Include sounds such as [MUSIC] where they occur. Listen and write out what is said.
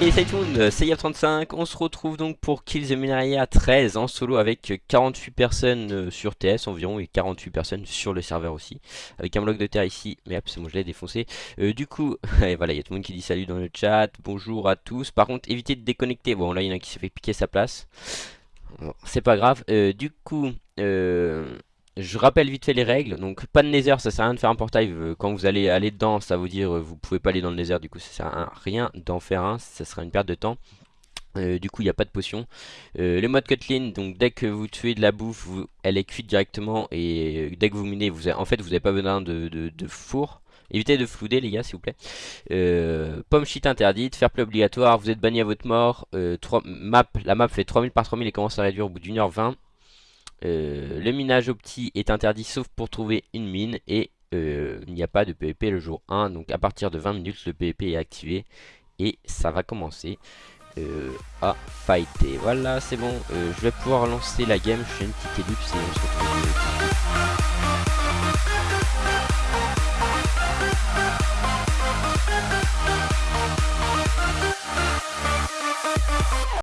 Et salut tout le monde, c'est Yap35, on se retrouve donc pour Kill the Minaria 13 en solo avec 48 personnes euh, sur TS environ et 48 personnes sur le serveur aussi. Avec un bloc de terre ici, mais hop c'est bon je l'ai défoncé. Euh, Du coup, [LAUGHS] voilà il y a tout le monde qui dit salut dans le chat, bonjour à tous. Par contre évitez de déconnecter, bon là il y en a qui s'est fait piquer sa place. C'est pas grave, euh, du coup... Euh, je rappelle vite fait les règles, donc pas de nether, ça sert à rien de faire un portail, euh, quand vous allez aller dedans, ça veut dire euh, vous pouvez pas aller dans le nether, du coup ça sert à rien d'en faire un, ça sera une perte de temps. Euh, du coup il n'y a pas de potion. Le mode cutlin donc dès que vous tuez de la bouffe elle est cuite directement. Et dès que vous minez vous en fait vous n'avez pas besoin de, four. Évitez de flouder les gars s'il vous plaît. Pomme shit interdite, fair play obligatoire, vous êtes banni à votre mort. 3, map, La map fait 3000 par 3000 et commence à réduire au bout d'une heure 20 euh, le minage opti est interdit sauf pour trouver une mine et euh, il n'y a pas de PvP le jour 1 donc à partir de 20 minutes le PvP est activé et ça va commencer euh, à fighter. Voilà c'est bon. Je vais pouvoir lancer la game. Je fais une petite ellipse et